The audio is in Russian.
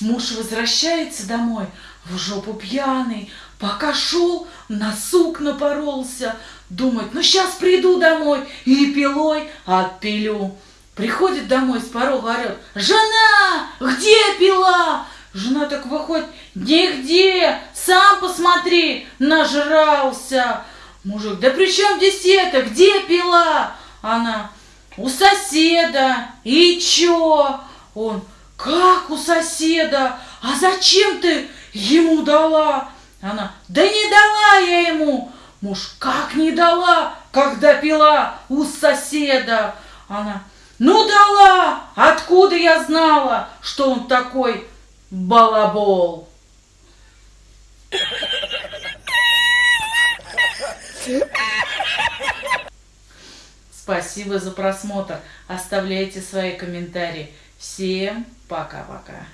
Муж возвращается домой, в жопу пьяный, пока шел, на сук напоролся. Думает, ну сейчас приду домой и пилой отпилю. Приходит домой с порога, орет, жена, где пила? Жена так выходит, нигде, сам посмотри, нажрался. Мужик, да при чем здесь это, где пила? Она, у соседа, и чё? Он, как у соседа? А зачем ты ему дала? Она, да не дала я ему. Муж, как не дала, когда пила у соседа? Она, ну дала, откуда я знала, что он такой балабол? Спасибо за просмотр. Оставляйте свои комментарии. Всем пока-пока.